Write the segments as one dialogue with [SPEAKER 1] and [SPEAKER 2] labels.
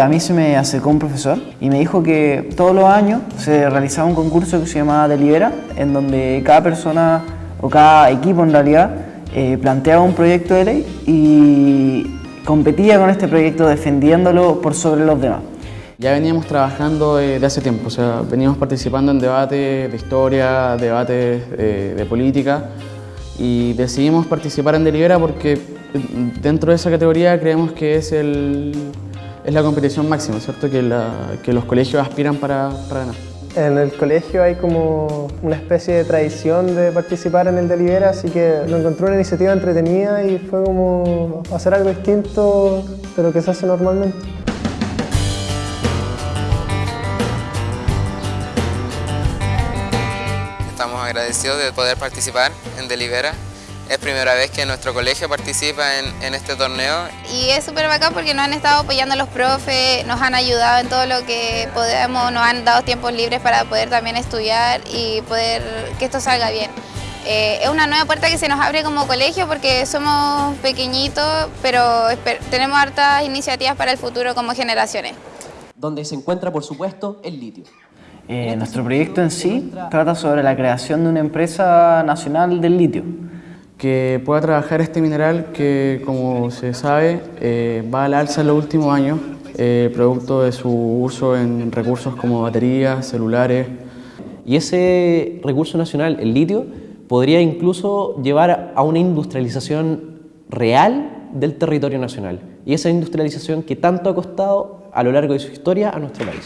[SPEAKER 1] a mí se me acercó un profesor y me dijo que todos los años se realizaba un concurso que se llamaba Delibera, en donde cada persona o cada equipo en realidad eh, planteaba un proyecto de ley y competía con este proyecto defendiéndolo por sobre los demás.
[SPEAKER 2] Ya veníamos trabajando de hace tiempo, o sea, veníamos participando en debates de historia, debates eh, de política y decidimos participar en Delibera porque dentro de esa categoría creemos que es, el, es la competición máxima, ¿cierto? Que, que los colegios aspiran para, para ganar.
[SPEAKER 3] En el colegio hay como una especie de tradición de participar en el Delibera, así que lo encontré una iniciativa entretenida y fue como hacer algo distinto de lo que se hace normalmente.
[SPEAKER 4] Estamos agradecidos de poder participar en Delibera es primera vez que nuestro colegio participa en, este torneo.
[SPEAKER 5] Y es súper bacán porque nos han estado apoyando los profes, nos han ayudado en todo lo que podemos, nos han dado tiempos libres para poder también estudiar y poder que esto salga bien. Eh, es una nueva puerta que se nos abre como colegio porque somos pequeñitos, pero tenemos hartas iniciativas para el futuro como generaciones.
[SPEAKER 6] Donde se encuentra, por supuesto, el litio.
[SPEAKER 1] Eh, nuestro proyecto en sí trata sobre la creación de una empresa nacional del litio
[SPEAKER 2] que pueda trabajar este mineral que, como se sabe, eh, va al alza en los últimos años, eh, producto de su uso en recursos como baterías, celulares.
[SPEAKER 6] Y ese recurso nacional, el litio, podría incluso llevar a una industrialización real del territorio nacional. Y esa industrialización que tanto ha costado a lo largo de su historia a nuestro país.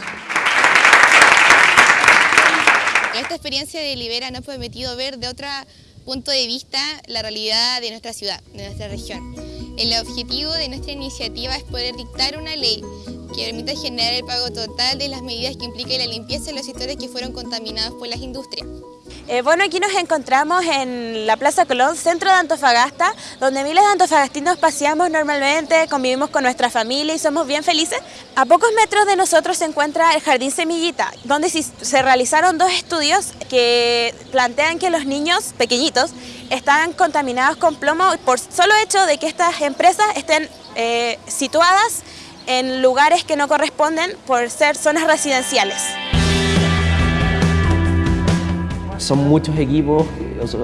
[SPEAKER 5] Esta experiencia de Libera nos ha permitido ver de otra punto de vista la realidad de nuestra ciudad, de nuestra región. El objetivo de nuestra iniciativa es poder dictar una ley que permita generar el pago total de las medidas que impliquen la limpieza de los sectores que fueron contaminados por las industrias.
[SPEAKER 7] Eh, bueno, aquí nos encontramos en la Plaza Colón, centro de Antofagasta, donde miles de antofagastinos paseamos normalmente, convivimos con nuestra familia y somos bien felices. A pocos metros de nosotros se encuentra el Jardín Semillita, donde se realizaron dos estudios que plantean que los niños pequeñitos están contaminados con plomo por solo hecho de que estas empresas estén eh, situadas en lugares que no corresponden por ser zonas residenciales.
[SPEAKER 6] Son muchos equipos,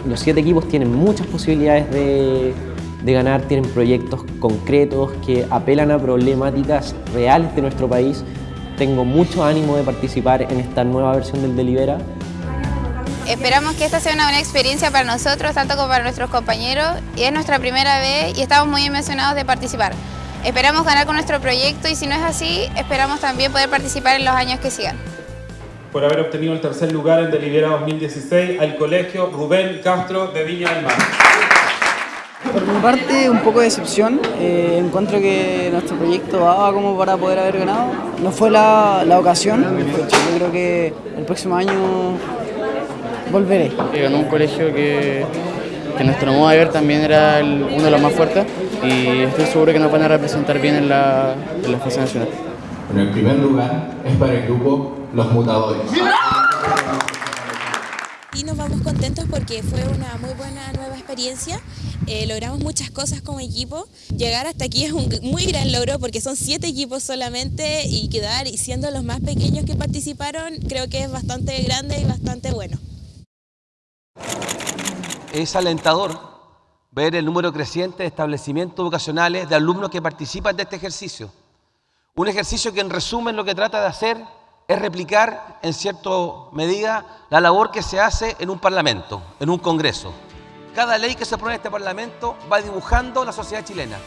[SPEAKER 6] los, siete equipos tienen muchas posibilidades de, ganar, tienen proyectos concretos que apelan a problemáticas reales de nuestro país. Tengo mucho ánimo de participar en esta nueva versión del Delibera.
[SPEAKER 5] Esperamos que esta sea una buena experiencia para nosotros, tanto como para nuestros compañeros, es nuestra primera vez y estamos muy emocionados de participar. Esperamos ganar con nuestro proyecto y si no es así, esperamos también poder participar en los años que sigan
[SPEAKER 8] por haber obtenido el tercer lugar en Delibera 2016 al colegio Rubén Castro de Viña del Mar.
[SPEAKER 1] Por mi parte, un poco de decepción. Eh, encuentro que nuestro proyecto daba como para poder haber ganado. No fue la, la ocasión. Yo creo que el próximo año volveré.
[SPEAKER 2] Ganó un colegio que, que nuestro modo de ver también era uno de los más fuertes y estoy seguro que nos van a representar bien en la, en la fase nacional.
[SPEAKER 9] En el primer lugar es para el grupo Los Mutadores.
[SPEAKER 7] Y nos vamos contentos porque fue una muy buena nueva experiencia. Eh, logramos muchas cosas como equipo. Llegar hasta aquí es un muy gran logro porque son siete equipos solamente y quedar y siendo los más pequeños que participaron creo que es bastante grande y bastante bueno.
[SPEAKER 10] Es alentador ver el número creciente de establecimientos vocacionales de alumnos que participan de este ejercicio. Un ejercicio que en resumen lo que trata de hacer es replicar en cierta medida la labor que se hace en un parlamento, en un congreso. Cada ley que se aprueba en este parlamento va dibujando la sociedad chilena.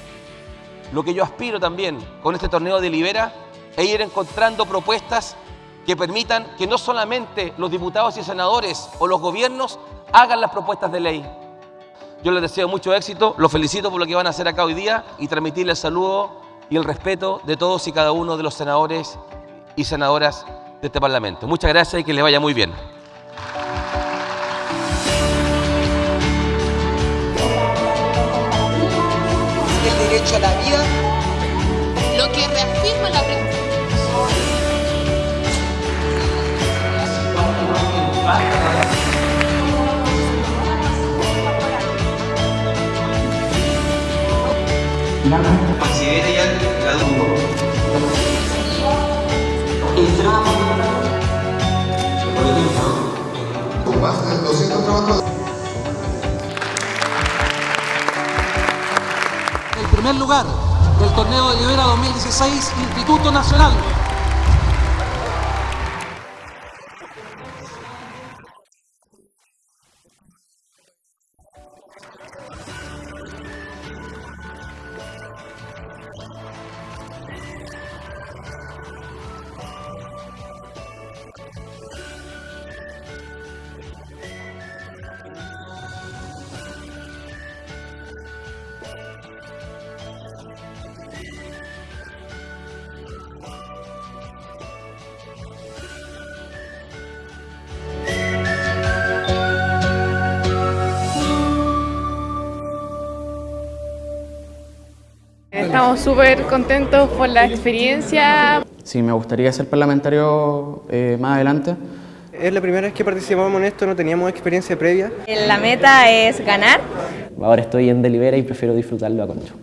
[SPEAKER 10] Lo que yo aspiro también con este torneo de Libera es ir encontrando propuestas que permitan que no solamente los diputados y senadores o los gobiernos hagan las propuestas de ley. Yo les deseo mucho éxito, los felicito por lo que van a hacer acá hoy día y transmitirles el saludo y el respeto de todos y cada uno de los senadores y senadoras de este Parlamento. Muchas gracias y que les vaya muy bien.
[SPEAKER 11] El derecho a la vida.
[SPEAKER 5] Lo que reafirma la
[SPEAKER 11] Considere
[SPEAKER 12] más de 200 trabajadores.
[SPEAKER 13] El primer lugar del torneo de Libera 2016, Instituto Nacional.
[SPEAKER 14] Estamos súper contentos por la experiencia.
[SPEAKER 2] Sí, me gustaría ser parlamentario eh, más adelante.
[SPEAKER 15] Es la primera vez que participamos en esto, no teníamos experiencia previa.
[SPEAKER 16] La meta es ganar.
[SPEAKER 6] Ahora estoy en Delibera y prefiero disfrutarlo a concho.